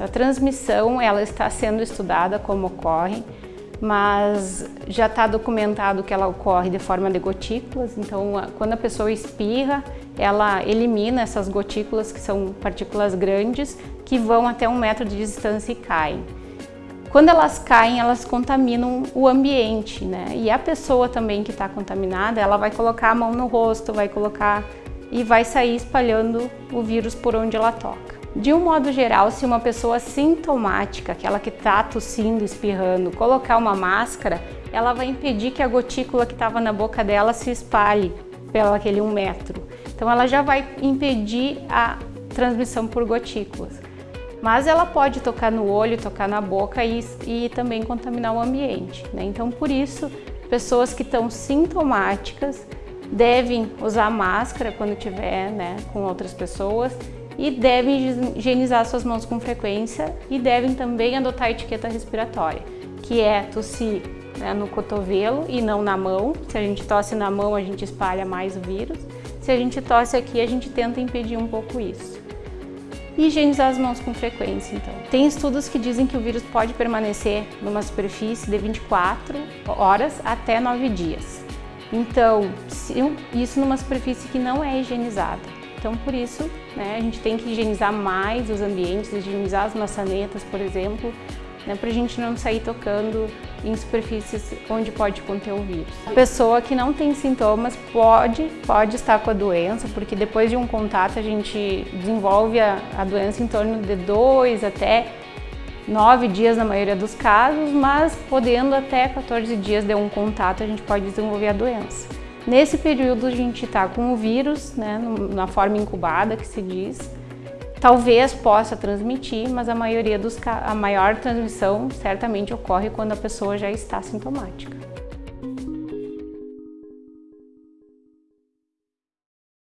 A transmissão, ela está sendo estudada como ocorre, mas já está documentado que ela ocorre de forma de gotículas, então quando a pessoa espirra, ela elimina essas gotículas, que são partículas grandes, que vão até um metro de distância e caem. Quando elas caem, elas contaminam o ambiente, né? E a pessoa também que está contaminada, ela vai colocar a mão no rosto, vai colocar e vai sair espalhando o vírus por onde ela toca. De um modo geral, se uma pessoa sintomática, aquela que está tossindo, espirrando, colocar uma máscara, ela vai impedir que a gotícula que estava na boca dela se espalhe pelo aquele um metro. Então ela já vai impedir a transmissão por gotículas. Mas ela pode tocar no olho, tocar na boca e, e também contaminar o ambiente. Né? Então, por isso, pessoas que estão sintomáticas devem usar máscara quando estiver né, com outras pessoas e devem higienizar suas mãos com frequência e devem também adotar a etiqueta respiratória, que é tossir né, no cotovelo e não na mão. Se a gente tosse na mão, a gente espalha mais o vírus. Se a gente tosse aqui, a gente tenta impedir um pouco isso higienizar as mãos com frequência. Então, tem estudos que dizem que o vírus pode permanecer numa superfície de 24 horas até 9 dias. Então, isso numa superfície que não é higienizada. Então, por isso, né, a gente tem que higienizar mais os ambientes, higienizar as maçanetas, por exemplo, né, para a gente não sair tocando em superfícies onde pode conter o vírus. A pessoa que não tem sintomas pode, pode estar com a doença, porque depois de um contato a gente desenvolve a, a doença em torno de dois até nove dias na maioria dos casos, mas podendo até 14 dias de um contato a gente pode desenvolver a doença. Nesse período a gente está com o vírus, né, na forma incubada que se diz, Talvez possa transmitir, mas a maioria dos a maior transmissão certamente ocorre quando a pessoa já está sintomática.